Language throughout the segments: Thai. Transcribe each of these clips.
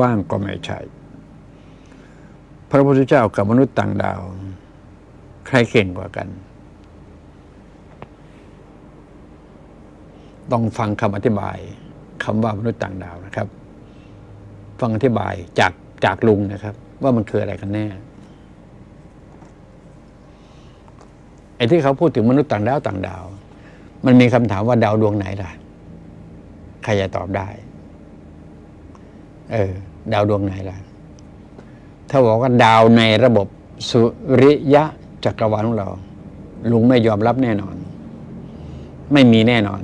ว่างก็ไม่ใช่ พระพุทธเจ้ากับมนุษย์ต่างดาว ใครเก่งกว่ากัน ต้องฟังคำอธิบายคำว่ามนุษย์ต่างดาวนะครับ ฟังอธิบายจากจากลุงนะครับ ว่ามันคืออะไรกันแน่ไอ้ที่เขาพูดถึงมนุษย์ต่างดาวต่างดาว มันมีคำถามว่าดาวดวงไหนล่ะ ใครจะตอบได้ เออ ดาวดวงไหนล่ะ ถ้าบอกว่าดาวในระบบสุริยะจักรวาลของเรา ลุงไม่ยอมรับแน่นอน ไม่มีแน่นอน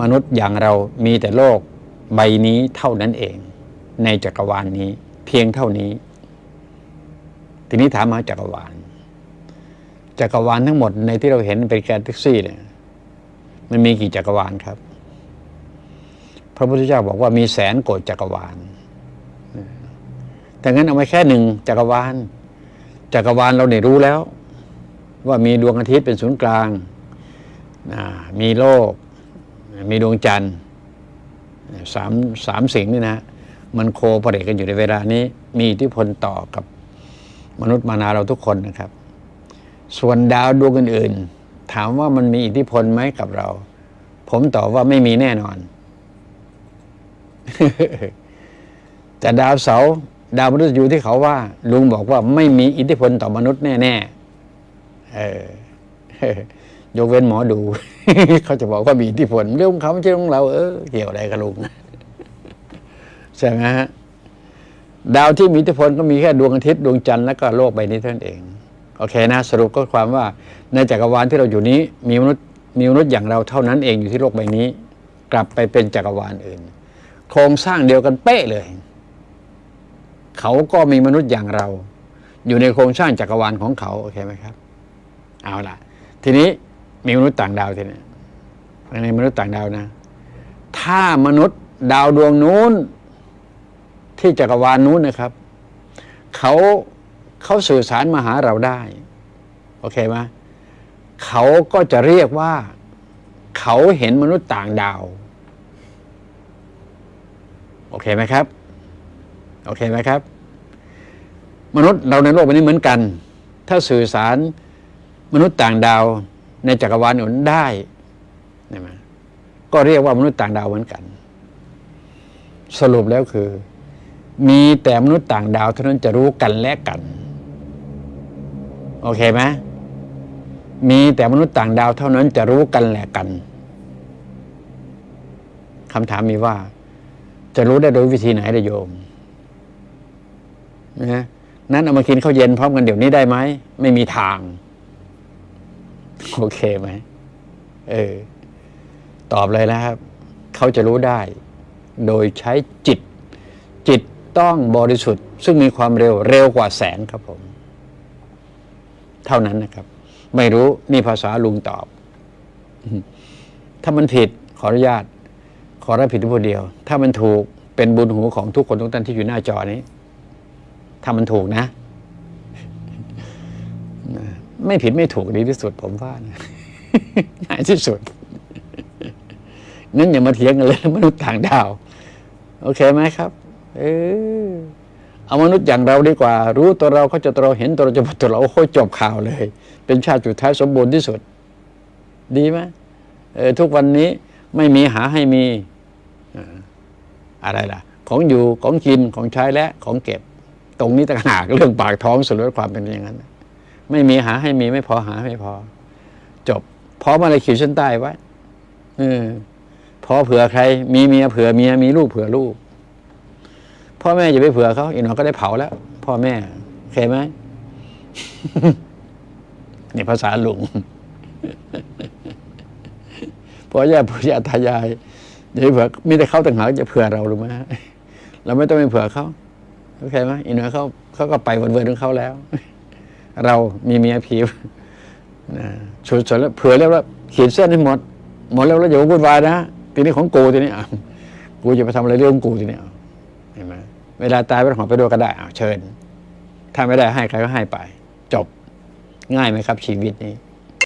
มนุษย์อย่างเรามีแต่โลกใบนี้เท่านั้นเอง ในจักรวาลนนี้ เพียงเท่านี้ ทีนี้ถามมาจักรวาล จักรวาลทั้งหมดในที่เราเห็นเป็นแกลเล็กซี่เนี่ย มันมีกี่จักรวาลครับ พระพุทธเจ้าบอกว่ามีแสนโกดจักรวาล แต่งั้นเอาไว้แค่หนึ่งจักรวาล จักรวาลเราเนี่ยรู้แล้ว ว่ามีดวงอาทิตย์เป็นศูนย์กลาง มีโลก มีดวงจันทร์สามสามสิ่งนี่นะ มันโคปเรกันอยู่ในเวลานี้ มีอิทธิพลต่อกับมนุษย์มานาเราทุกคนนะครับ ส่วนดาวดวงอื่น ๆ ถามว่ามันมีอิทธิพลไหมกับเรา ผมตอบว่าไม่มีแน่นอน แต่ดาวเสาร์ดาวมนุษย์อยู่ที่เขาว่า ลุงบอกว่าไม่มีอิทธิพลต่อมนุษย์แน่ๆเออยกเว้นหมอดู เขาจะบอกว่ามีอิทธิพลเรื่องของเขาไม่ใช่เรื่องของเรา เออเกี่ยวอะไรกับลุงใช่ไหมฮะดาวที่มีอิทธิพลก็มีแค่ดวงอาทิตย์ดวงจันทร์แล้วก็โลกใบนี้เท่านั้นเอง โอเคนะ สรุปก็ความว่า ในจักรวาลที่เราอยู่นี้ มีมนุษย์มีมนุษย์อย่างเราเท่านั้นเองอยู่ที่โลกใบนี้ กลับไปเป็นจักรวาลอื่น โครงสร้างเดียวกันเป๊ะเลย เขาก็มีมนุษย์อย่างเรา อยู่ในโครงสร้างจักรวาลของเขาโอเคไหมครับ เอาล่ะ ทีนี้มีมนุษย์ต่างดาวทีนี้ในมนุษย์ต่างดาวนะ ถ้ามนุษย์ดาวดวงนู้น ที่จักรวาลนู้นนะครับ เขาเขาสื่อสารมาหาเราได้ โอเคไหมเขาก็จะเรียกว่า เขาเห็นมนุษย์ต่างดาว โอเคไหมครับ โอเคไหมครับ มนุษย์เราในโลกใบนี้เหมือนกัน ถ้าสื่อสารมนุษย์ต่างดาวในจักรวาลอื่นได้ใช่ไหมก็เรียกว่ามนุษย์ต่างดาวเหมือนกัน สรุปแล้วคือ มีแต่มนุษย์ต่างดาวเท่านั้นจะรู้กันและกัน โอเคไหมมีแต่มนุษย์ต่างดาวเท่านั้นจะรู้กันและกันคำถามมีว่า จะรู้ได้โดยวิธีไหนระโยมนะนั้นเอามากินข้าวเย็นพร้อมกันเดี๋ยวนี้ได้ไหมไม่มีทาง โอเคไหมเออ ตอบเลยนะครับ เขาจะรู้ได้ โดยใช้จิต จิตต้องบริสุทธิ์ ซึ่งมีความเร็วเร็วกว่าแสงครับผม เท่านั้นนะครับ ไม่รู้นี่ภาษาลุงตอบ ถ้ามันผิดขออนุญาต ขอรับผิดทุกคนเดียว ถ้ามันถูกเป็นบุญหูของทุกคนทุกท่านที่อยู่หน้าจอนี้ ถ้ามันถูกนะ ไม่ผิดไม่ถูกดีที่สุด ผมว่านะง่ายที่สุด นั้นอย่ามาเถียงกันเลยมนุษย์ต่างดาว โอเคไหมครับ เออเอามนุษย์อย่างเราดีกว่า รู้ตัวเราเขาจะตัวเราเห็นตัวเราจะตัวเราโอ้ยจบข่าวเลย เป็นชาติสุดท้ายสมบูรณ์ที่สุด ดีไหมเออทุกวันนี้ ไม่มีหาให้มีอะไรล่ะ ของอยู่ของกินของใช้และของเก็บ ตรงนี้ต่างหากเรื่องปากท้องสรุปความเป็นอย่างนั้น ไม่มีหาให้มีไม่พอหาไม่พอ จบพร้อมอะไรขีดเส้นใต้ไว้ออพอเผื่อใคร มีเมียเผื่อเมียมีลูกเผื่อลูกพ่อแม่อย่าไปเผื่อเขาอีกหน่อยก็ได้เผาแล้ว พ่อแม่โอเคไหมนี่ภาษาลุง พ่อย่าปู่ย่าตายายอย่าไปเผื่อมีแต่เขาต่างหากจะเผื่อเราหรือไม่เราไม่ต้องไปเผื่อเขาโอเคไหมอีหน่อยเขาเขาก็ไปวันเวรของเขาแล้ว เรามีเมียผีสุดๆแล้วเผื่อแล้วว่าขีดเส้นให้หมดหมดแล้วแล้วอย่าวุ่นวายนะทีนี้ของกูทีนี้กูจะไปทำอะไรเรื่องกูทีนี้เห็นไหมเวลาตายไปหอไปดูก็ได้เชิญ ถ้าไม่ได้ให้ใครก็ให้ไป จบง่ายไหมครับ ชีวิตนี้